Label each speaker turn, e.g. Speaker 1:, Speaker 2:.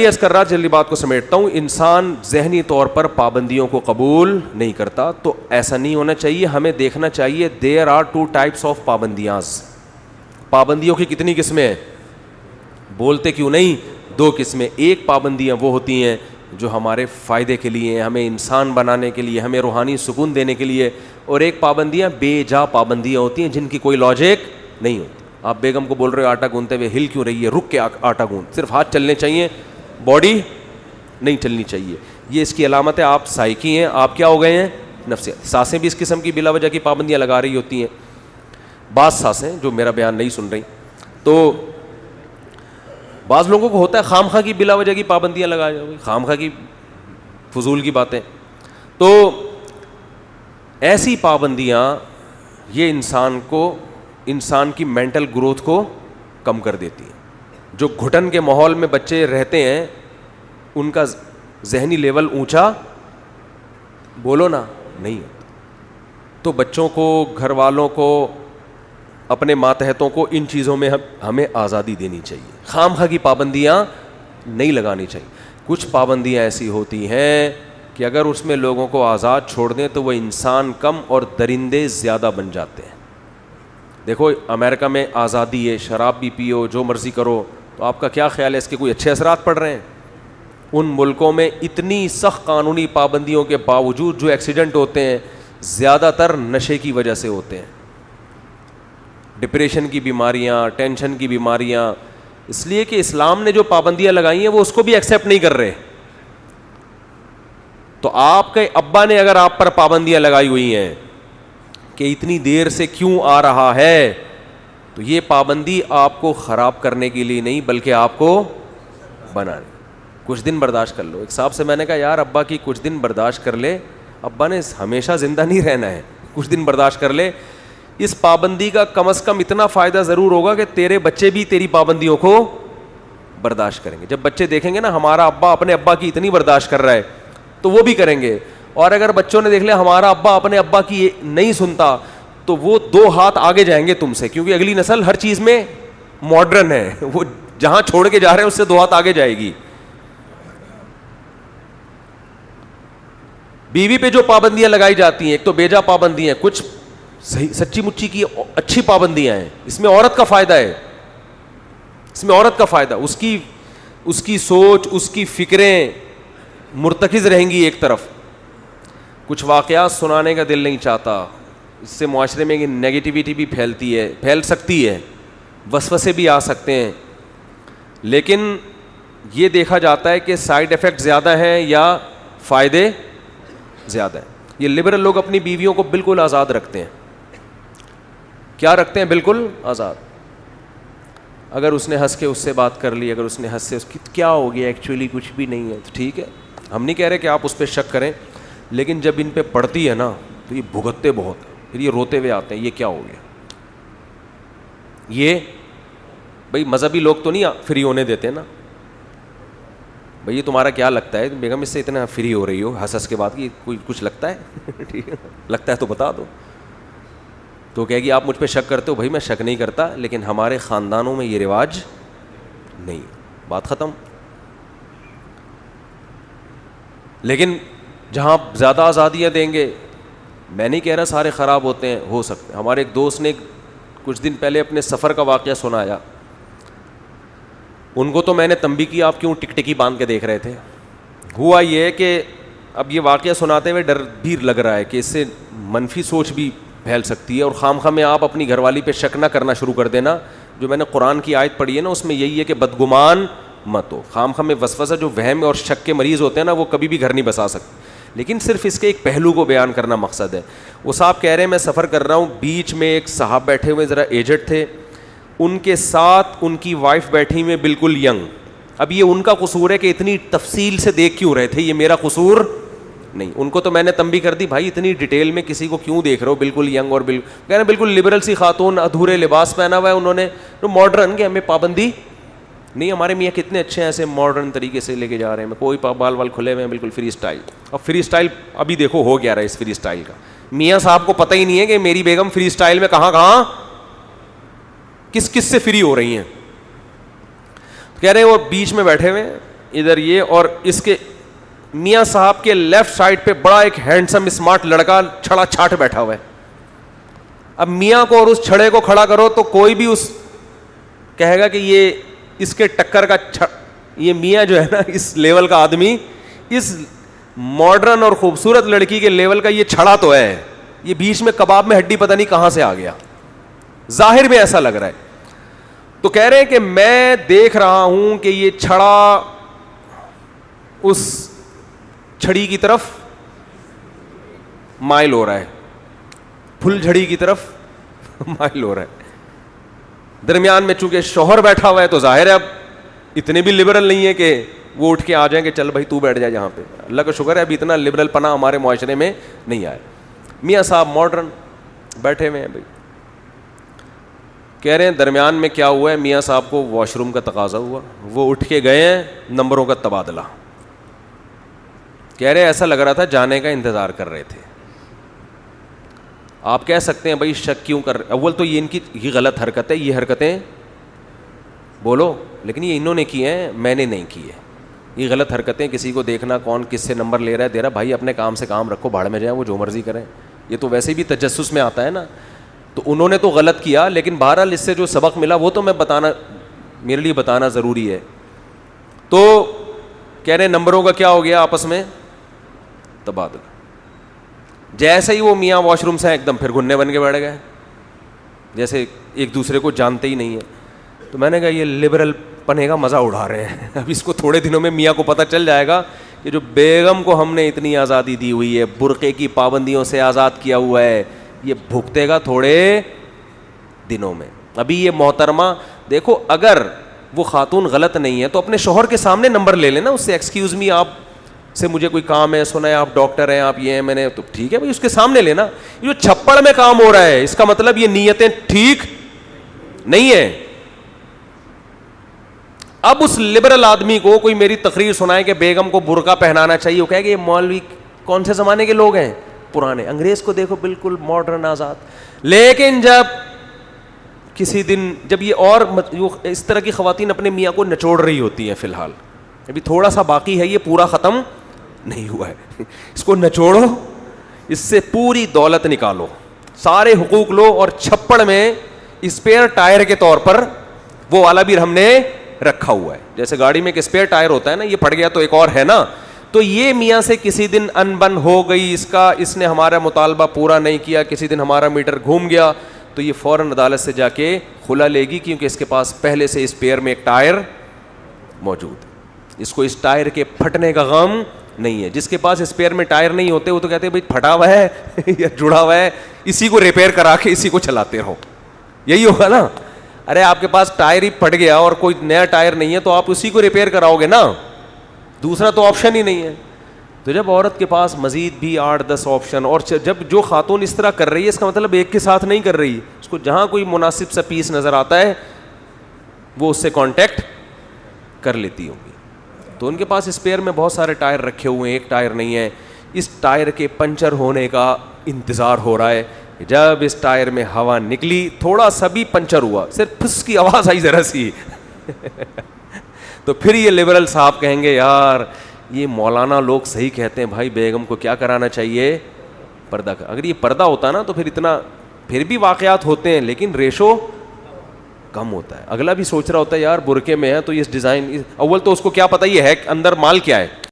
Speaker 1: یس کر رہا جلدی بات کو سمیٹتا ہوں۔ انسان ذہنی طور پر پابندیوں کو قبول نہیں کرتا، تو ایسا نہیں ہونا چاہیے۔ ہمیں دیکھنا چاہیے there are two types of پابندیاں۔ پابندیوں کی کتنی قسمیں ہیں؟ بولتے کیوں نہیں؟ دو قسمیں۔ ایک پابندیاں وہ ہوتی ہیں جو ہمارے فائدے کے لیے ہمیں انسان بنانے کے لیے، ہمیں روحانی سکون دینے کے لیے۔ اور ایک پابندیاں بے جا پابندیاں ہوتی ہیں، جن کی کوئی لاجک نہیں ہوتی۔ آپ بیگم کو بول رہے ہو، آٹا گوندتے ہوئے ہل کیوں رہی ہے؟ رک کے آٹا گوند۔ صرف ہاتھ چلنے چاہیے۔ باڈی نہیں چلنی چاہیے۔ یہ اس کی علامت ہے آپ سائیکی ہیں، آپ کیا ہو گئے ہیں؟ نفسیات سانسیں بھی اس قسم کی بلا وجہ کی پابندیاں لگا رہی ہوتی ہیں۔ بعض سانسیں جو میرا بیان نہیں سن رہی۔ تو بعض لوگوں کو ہوتا ہے خام خواہ کی بلا وجہ کی پابندیاں لگا جاؤ۔ خام خواہ کی فضول کی باتیں۔ تو ایسی پابندیاں یہ انسان کو، انسان کی مینٹل گروتھ کو کم کر دیتی ہیں۔ جو گھٹن کے ماحول میں بچے رہتے ہیں، ان کا ذہنی لیول اونچا، بولو نا، نہیں تو بچوں کو، گھر والوں کو، اپنے ماتحتوں کو ان چیزوں میں ہمیں آزادی دینی چاہیے۔ خام خواہ کی پابندیاں نہیں لگانی چاہیے۔ کچھ پابندیاں ایسی ہوتی ہیں کہ اگر اس میں لوگوں کو آزاد چھوڑ دیں تو وہ انسان کم اور درندے زیادہ بن جاتے ہیں۔ دیکھو امیرکا میں آزادی ہے، شراب بھی پیو، جو مرضی کرو تو آپ کا کیا خیال ہے؟ اس کے کوئی اچھے اثرات پڑ رہے ہیں؟ ان ملکوں میں اتنی سخت قانونی پابندیوں کے باوجود جو ایکسیڈنٹ ہوتے ہیں، زیادہ تر نشے کی وجہ سے ہوتے ہیں۔ ڈپریشن کی بیماریاں ٹینشن کی بیماریاں۔ اس لیے کہ اسلام نے جو پابندیاں لگائی ہیں، وہ اس کو بھی ایکسیپٹ نہیں کر رہے۔ تو آپ کے ابا نے اگر آپ پر پابندیاں لگائی ہوئی ہیں کہ اتنی دیر سے کیوں آ رہا ہے؟ تو یہ پابندی آپ کو خراب کرنے کے لیے نہیں، بلکہ آپ کو بنانے۔ کچھ دن برداشت کر لو۔ ایک صاحب سے میں نے کہا، یار، ابا کی کچھ دن برداشت کر لے۔ ابا نے ہمیشہ زندہ نہیں رہنا ہے۔ کچھ دن برداشت کر لے۔ اس پابندی کا کم از کم اتنا فائدہ ضرور ہوگا کہ تیرے بچے بھی تیری پابندیوں کو برداشت کریں گے۔ جب بچے دیکھیں گے نا، ہمارا ابا اپنے ابا کی اتنی برداشت کر رہا ہے، تو وہ بھی کریں گے۔ اور اگر بچوں نے دیکھ لیا، ہمارا ابا اپنے ابا کی نہیں سنتا تو وہ دو ہاتھ آگے جائیں گے تم سے، کیونکہ اگلی نسل ہر چیز میں ماڈرن ہے۔ وہ جہاں چھوڑ کے جا رہے ہیں، اس سے دو ہاتھ آگے جائے گی۔ بیوی پہ جو پابندیاں لگائی جاتی ہیں، ایک تو بیجا پابندی ہیں کچھ صحیح سچی مچی کی اچھی پابندیاں ہیں۔ اس میں عورت کا فائدہ ہے۔ اس میں عورت کا فائدہ، اس کی اس کی سوچ، اس کی فکریں مرتکز رہیں گی ایک طرف۔ کچھ واقعات سنانے کا دل نہیں چاہتا۔ اس سے معاشرے میں نگیٹیوٹی بھی پھیلتی ہے، پھیل سکتی ہے، وسوسے بھی آ سکتے ہیں۔ لیکن یہ دیکھا جاتا ہے کہ سائڈ افیکٹ زیادہ ہیں یا فائدے زیادہ ہیں۔ یہ لبرل لوگ اپنی بیویوں کو بالکل آزاد رکھتے ہیں۔ کیا رکھتے ہیں؟ بالکل آزاد۔ اگر اس نے ہنس کے اس سے بات کر لی، اگر اس نے ہنس سے اس کی، کیا ہو گیا؟ ایکچولی کچھ بھی نہیں ہے۔ تو ٹھیک ہے۔ ہم نہیں کہہ رہے کہ آپ اس پہ شک کریں، لیکن جب ان پہ پڑتی ہے نا، تو یہ بھگتتے بہت ہیں۔ پھر یہ روتے ہوئے آتے ہیں، یہ کیا ہو گیا؟ یہ بھائی مذہبی لوگ تو نہیں فری ہونے دیتے نا۔ بھائی تمہارا کیا لگتا ہے؟ بیگم، اس سے اتنا فری ہو رہی ہو ہنس ہنس کے بعد کہ کوئی کچھ لگتا ہے؟ ٹھیک ہے، لگتا ہے تو بتا دو۔ تو کہے گی، آپ مجھ پہ شک کرتے ہو؟ بھائی میں شک نہیں کرتا، لیکن ہمارے خاندانوں میں یہ رواج نہیں بات ختم۔ لیکن جہاں زیادہ آزادیاں دیں گے میں نہیں کہہ رہا سارے خراب ہوتے ہیں، ہو سکتے ہمارے ایک دوست نے کچھ دن پہلے اپنے سفر کا واقعہ سنایا۔ ان کو تو میں نے تمبی کی، آپ کیوں ٹک ٹکی باندھ کے دیکھ رہے تھے؟ ہوا یہ کہ اب یہ واقعہ سناتے ہوئے ڈر بھی لگ رہا ہے کہ اس سے منفی سوچ بھی پھیل سکتی ہے اور خام خواہ میں آپ اپنی گھر والی پہ شک نہ کرنا شروع کر دینا۔ جو میں نے قرآن کی آیت پڑھی ہے نا، اس میں یہی ہے کہ بدگمان مت ہو۔ خام خواہ میں وسوسہ، جو وہم اور شک کے مریض ہوتے ہیں نا، وہ کبھی بھی گھر نہیں بسا سکتے۔ لیکن صرف اس کے ایک پہلو کو بیان کرنا مقصد ہے۔ وہ صاحب کہہ رہے ہیں، میں سفر کر رہا ہوں، بیچ میں ایک صاحب بیٹھے ہوئے ذرا ایجٹ تھے۔ ان کے ساتھ ان کی وائف بیٹھی ہوئے بالکل ینگ اب یہ ان کا قصور ہے کہ اتنی تفصیل سے دیکھ کیوں رہے تھے؟ یہ میرا قصور نہیں۔ ان کو تو میں نے تمبی کر دی، بھائی اتنی ڈیٹیل میں کسی کو کیوں دیکھ رہے ہو؟ بالکل ینگ اور بالکل کہہ رہے ہیں، بالکل لبرل سی خاتون، ادھورے لباس پہنا ہوا ہے انہوں نے۔ ماڈرن کہ ہمیں پابندی نہیں، ہمارے میاں کتنے اچھے ہیں، ایسے ماڈرن طریقے سے لے کے جا رہے ہیں۔ کوئی بال وال کھلے ہوئے ہیں، بالکل فری اسٹائل اب فری اسٹائل ابھی دیکھو ہو گیا رہا ہے اس فری اسٹائل کا۔ میاں صاحب کو پتہ ہی نہیں ہے کہ میری بیگم فری اسٹائل میں کہاں کہاں کس کس سے فری ہو رہی ہیں۔ کہہ رہے وہ بیچ میں بیٹھے ہوئے ادھر یہ اور اس کے میاں صاحب کے لیفٹ سائڈ پہ بڑا ایک ہینڈسم اسمارٹ لڑکا چھڑا چھاٹ بیٹھا ہوا ہے۔ اب میاں کو اور اس چھڑے کو کھڑا کرو تو کوئی بھی اس کہے گا کہ یہ اس کے ٹکر کا یہ میاں جو ہے نا، اس لیول کا آدمی، اس ماڈرن اور خوبصورت لڑکی کے لیول کا یہ چھڑا تو ہے۔ یہ بیچ میں کباب میں ہڈی پتہ نہیں کہاں سے آ گیا۔ ظاہر میں ایسا لگ رہا ہے۔ تو کہہ رہے ہیں کہ میں دیکھ رہا ہوں کہ یہ چھڑا اس چھڑی کی طرف مائل ہو رہا ہے۔ پھل جھڑی کی طرف مائل ہو رہا ہے۔ درمیان میں چونکہ شوہر بیٹھا ہوا ہے تو ظاہر ہے اب اتنے بھی لبرل نہیں ہے کہ وہ اٹھ کے آ جائیں کہ چل بھائی تو بیٹھ جائے جہاں پہ۔ اللہ کا شکر ہے ابھی اتنا لبرل پنا ہمارے معاشرے میں نہیں آئے میاں صاحب ماڈرن بیٹھے ہوئے ہیں بھائی۔ کہہ رہے ہیں درمیان میں کیا ہوا ہے؟ میاں صاحب کو واش روم کا تقاضا ہوا۔ وہ اٹھ کے گئے ہیں نمبروں کا تبادلہ۔ کہہ رہے ایسا لگ رہا تھا جانے کا انتظار کر رہے تھے۔ آپ کہہ سکتے ہیں بھائی شک کیوں کر رہے اول تو یہ ان کی یہ غلط حرکت ہے، یہ حرکتیں بولو، لیکن یہ انہوں نے کی ہیں، میں نے نہیں کی ہے یہ غلط حرکتیں کسی کو دیکھنا، کون کس سے نمبر لے رہا ہے، دے رہا بھائی اپنے کام سے کام رکھو بھاڑ میں جائیں، وہ جو مرضی کریں۔ یہ تو ویسے بھی تجسس میں آتا ہے نا۔ تو انہوں نے تو غلط کیا، لیکن بہرحال اس سے جو سبق ملا، وہ تو میں بتانا میرے لیے بتانا ضروری ہے۔ تو کہہ رہے نمبروں کا کیا ہو گیا آپس میں؟ تبادلہ۔ جیسے ہی وہ میاں واش روم سے ایک دم پھر گھننے بن کے بیٹھ گئے۔ جیسے ایک دوسرے کو جانتے ہی نہیں ہے تو میں نے کہا، یہ لبرل پنے کا مزہ اڑا رہے ہیں۔ اب اس کو تھوڑے دنوں میں میاں کو پتہ چل جائے گا کہ جو بیگم کو ہم نے اتنی آزادی دی ہوئی ہے، برقعے کی پابندیوں سے آزاد کیا ہوا ہے، یہ بھگتے گا تھوڑے دنوں میں۔ ابھی یہ محترمہ، دیکھو، اگر وہ خاتون غلط نہیں ہے تو اپنے شوہر کے سامنے نمبر لے لینا، اس سے ایکسکیوز می آپ سے مجھے کوئی کام ہے سنا ہے آپ ڈاکٹر ہیں، آپ یہ ہیں، میں نے تو ٹھیک ہے بھائی، اس کے سامنے لینا۔ جو چھپڑ میں کام ہو رہا ہے، اس کا مطلب یہ نیتیں ٹھیک نہیں ہے اب اس لبرل آدمی کو کوئی میری تقریر سنائے کہ بیگم کو برقع پہنانا چاہیے، وہ کہ یہ مولوی کون سے زمانے کے لوگ ہیں؟ پرانے۔ انگریز کو دیکھو، بالکل ماڈرن آزاد۔ لیکن جب کسی دن، جب یہ اور اس طرح کی خواتین اپنے میاں کو نچوڑ رہی ہوتی ہیں فی الحال، ابھی تھوڑا سا باقی ہے، یہ پورا ختم نہیں ہوا ہے۔ اس کو نچوڑو اس سے پوری دولت نکالو۔ سارے حقوق لو اور چھپڑ میں اسپیئر ٹائر کے طور پر وہ والا بھی ہم نے رکھا ہوا ہے۔ جیسے گاڑی میں ایک اسپیئر ٹائر ہوتا ہے نا، یہ پھٹ گیا تو ایک اور ہے نا۔ تو یہ میاں سے کسی دن ان بن ہو گئی، اس کا، اس نے ہمارا مطالبہ پورا نہیں کیا، کسی دن ہمارا میٹر گھوم گیا۔ تو یہ فوراً عدالت سے جا کے کھلا لے گی، کیونکہ اس کے پاس پہلے سے اسپیئر میں ایک ٹائر موجود اس کو اس ٹائر کے پھٹنے کا غم نہیں ہے۔ جس کے پاس اسپیئر میں ٹائر نہیں ہوتے، وہ تو کہتے ہیں بھائی پھٹا ہوا ہے یا جڑا ہوا ہے، اسی کو ریپیئر کرا کے اسی کو چلاتے رہو۔ یہی ہوگا نا۔ ارے، آپ کے پاس ٹائر ہی پھٹ گیا اور کوئی نیا ٹائر نہیں ہے، تو آپ اسی کو ریپیئر کراؤ گے نا۔ دوسرا تو آپشن ہی نہیں ہے۔ تو جب عورت کے پاس مزید بھی آٹھ دس آپشن اور جب جو خاتون اس طرح کر رہی ہے، اس کا مطلب ایک کے ساتھ نہیں کر رہی۔ اس کو جہاں کوئی مناسب سا پیس نظر آتا ہے، وہ اس سے کانٹیکٹ کر لیتی ہوں تو ان کے پاس اسپیئر میں بہت سارے ٹائر رکھے ہوئے ہیں، ایک ٹائر نہیں ہے۔ اس ٹائر کے پنچر ہونے کا انتظار ہو رہا ہے جب اس ٹائر میں ہوا نکلی، تھوڑا سا بھی پنچر ہوا، صرف پھس کی آواز آئی ذرا سی۔ تو پھر یہ لبرل صاحب کہیں گے، یار، یہ مولانا لوگ صحیح کہتے ہیں، بھائی بیگم کو کیا کرانا چاہیے؟ پردہ اگر یہ پردہ ہوتا نا، تو پھر اتنا، پھر بھی واقعات ہوتے ہیں، لیکن ریشو کم ہوتا ہے۔ اگلا بھی سوچ رہا ہوتا ہے، یار برقے میں ہے تو اس ڈیزائن، اول تو اس کو کیا پتا یہ ہے اندر مال کیا ہے۔